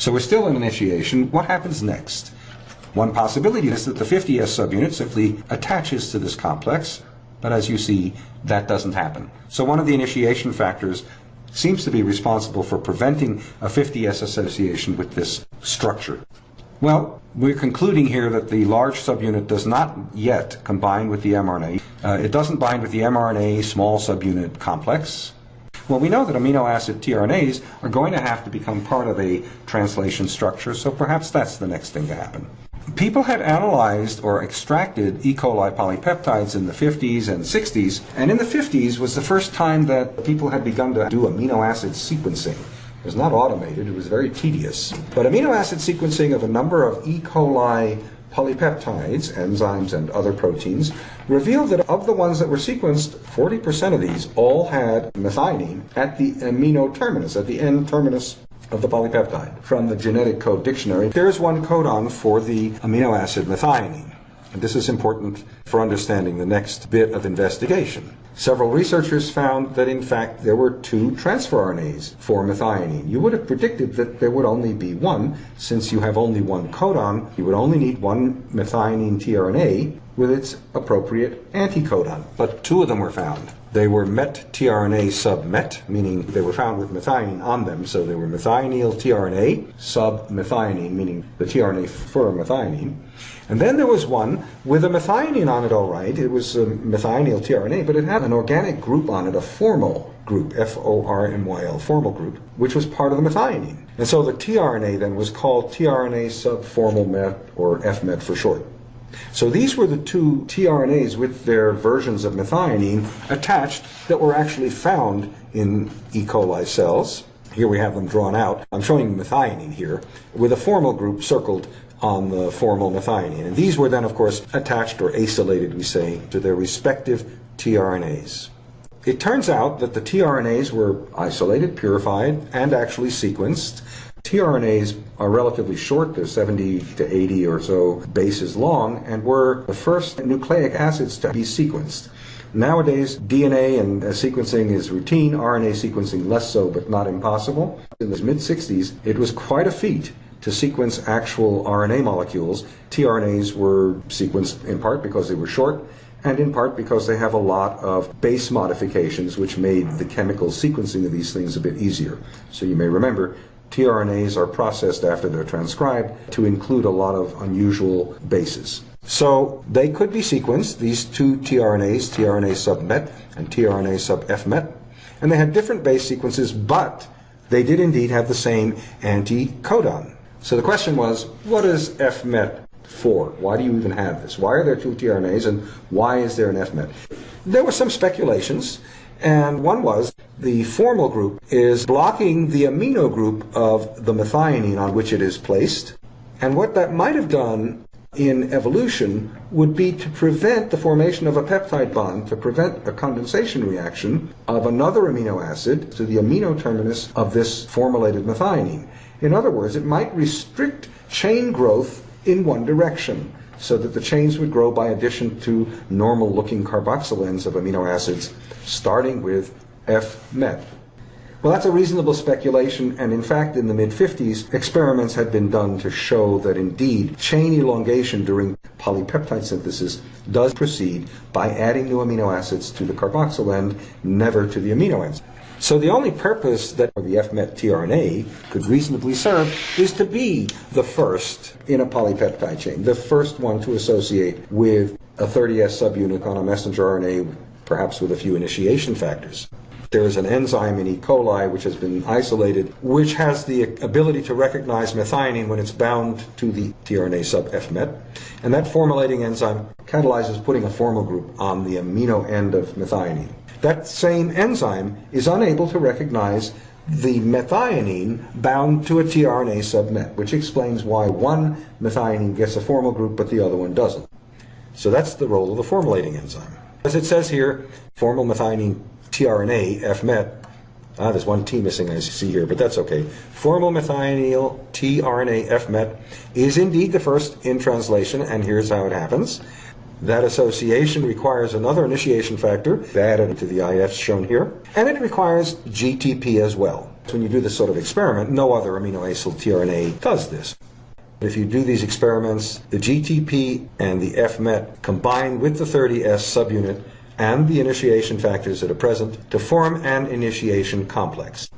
So we're still in initiation. What happens next? One possibility is that the 50S subunit simply attaches to this complex, but as you see, that doesn't happen. So one of the initiation factors seems to be responsible for preventing a 50S association with this structure. Well, we're concluding here that the large subunit does not yet combine with the mRNA. Uh, it doesn't bind with the mRNA small subunit complex. Well, we know that amino acid tRNAs are going to have to become part of a translation structure, so perhaps that's the next thing to happen. People had analyzed or extracted E. coli polypeptides in the 50s and 60s, and in the 50s was the first time that people had begun to do amino acid sequencing. It was not automated, it was very tedious. But amino acid sequencing of a number of E. coli polypeptides, enzymes, and other proteins revealed that of the ones that were sequenced, 40% of these all had methionine at the amino terminus, at the N terminus of the polypeptide. From the genetic code dictionary, there is one codon for the amino acid methionine. And this is important for understanding the next bit of investigation. Several researchers found that in fact there were two transfer RNAs for methionine. You would have predicted that there would only be one, since you have only one codon, you would only need one methionine tRNA with its appropriate anticodon. But two of them were found. They were met tRNA sub-met, meaning they were found with methionine on them, so they were methionyl tRNA sub methionine, meaning the tRNA for methionine. And then there was one with a methionine on it, all right. It was um, a methionine tRNA, but it had an organic group on it, a formyl group, F-O-R-M-Y-L, formyl group, which was part of the methionine. And so the tRNA then was called tRNA subformyl met, or FMET for short. So these were the two tRNAs with their versions of methionine attached that were actually found in E. coli cells. Here we have them drawn out. I'm showing methionine here with a formyl group circled on the formyl methionine. And these were then, of course, attached or acylated, we say, to their respective tRNAs. It turns out that the tRNAs were isolated, purified, and actually sequenced tRNAs are relatively short, they're 70 to 80 or so bases long, and were the first nucleic acids to be sequenced. Nowadays, DNA and uh, sequencing is routine, RNA sequencing less so, but not impossible. In the mid 60s, it was quite a feat to sequence actual RNA molecules. tRNAs were sequenced in part because they were short, and in part because they have a lot of base modifications which made the chemical sequencing of these things a bit easier. So you may remember tRNAs are processed after they're transcribed to include a lot of unusual bases. So they could be sequenced, these two tRNAs, tRNA sub-met and tRNA sub-FMet, and they had different base sequences, but they did indeed have the same anticodon. So the question was, what is FMet for? Why do you even have this? Why are there two tRNAs and why is there an FMet? There were some speculations. And one was the formyl group is blocking the amino group of the methionine on which it is placed. And what that might have done in evolution would be to prevent the formation of a peptide bond, to prevent a condensation reaction of another amino acid to the amino terminus of this formylated methionine. In other words, it might restrict chain growth in one direction so that the chains would grow by addition to normal looking carboxyl ends of amino acids, starting with F-met. Well, that's a reasonable speculation, and in fact, in the mid 50s, experiments had been done to show that indeed chain elongation during polypeptide synthesis does proceed by adding new amino acids to the carboxyl end, never to the amino ends. So the only purpose that the FMET tRNA could reasonably serve is to be the first in a polypeptide chain, the first one to associate with a 30S subunit on a messenger RNA, perhaps with a few initiation factors. There is an enzyme in E. coli which has been isolated, which has the ability to recognize methionine when it's bound to the tRNA sub FMET. And that formylating enzyme catalyzes putting a formyl group on the amino end of methionine that same enzyme is unable to recognize the methionine bound to a tRNA submet, which explains why one methionine gets a formyl group but the other one doesn't. So that's the role of the formylating enzyme. As it says here, formyl methionine tRNA, FMET. Ah, there's one T missing I see here, but that's okay. Formyl methionine tRNA FMET is indeed the first in translation, and here's how it happens. That association requires another initiation factor added to the IFs shown here, and it requires GTP as well. So when you do this sort of experiment, no other amino acyl tRNA does this. If you do these experiments, the GTP and the FMET combine with the 30S subunit and the initiation factors that are present to form an initiation complex.